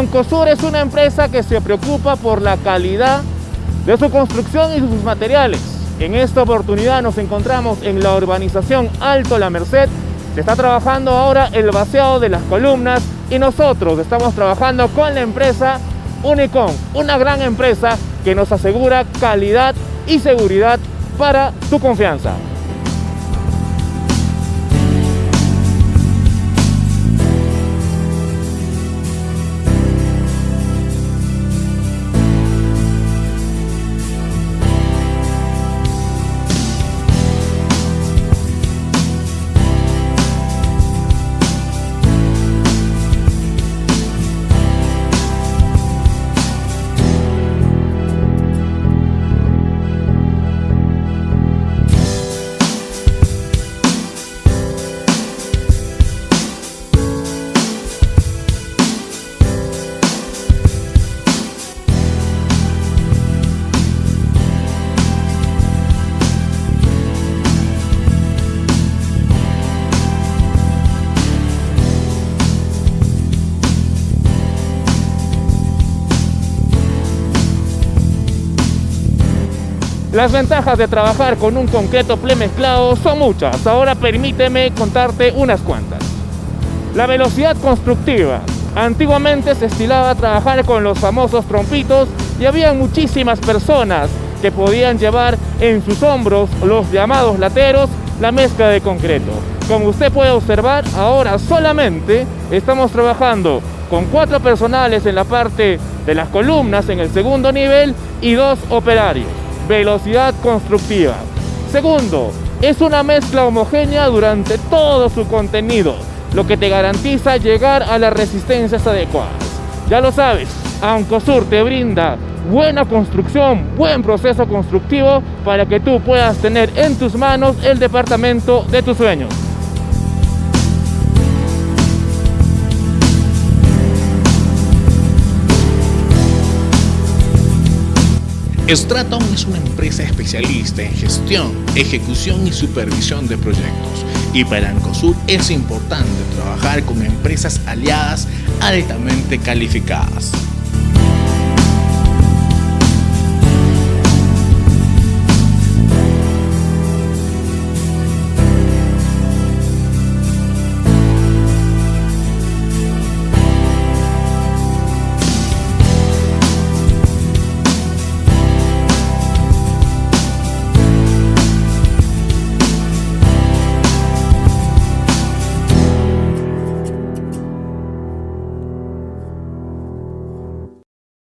Ancosur es una empresa que se preocupa por la calidad de su construcción y sus materiales. En esta oportunidad nos encontramos en la urbanización Alto La Merced. Se está trabajando ahora el vaciado de las columnas y nosotros estamos trabajando con la empresa Unicom, una gran empresa que nos asegura calidad y seguridad para tu confianza. Las ventajas de trabajar con un concreto premezclado son muchas, ahora permíteme contarte unas cuantas. La velocidad constructiva. Antiguamente se estilaba trabajar con los famosos trompitos y había muchísimas personas que podían llevar en sus hombros los llamados lateros la mezcla de concreto. Como usted puede observar, ahora solamente estamos trabajando con cuatro personales en la parte de las columnas en el segundo nivel y dos operarios velocidad constructiva. Segundo, es una mezcla homogénea durante todo su contenido, lo que te garantiza llegar a las resistencias adecuadas. Ya lo sabes, Ancosur te brinda buena construcción, buen proceso constructivo para que tú puedas tener en tus manos el departamento de tus sueños. Straton es una empresa especialista en gestión, ejecución y supervisión de proyectos y para Ancosur es importante trabajar con empresas aliadas altamente calificadas.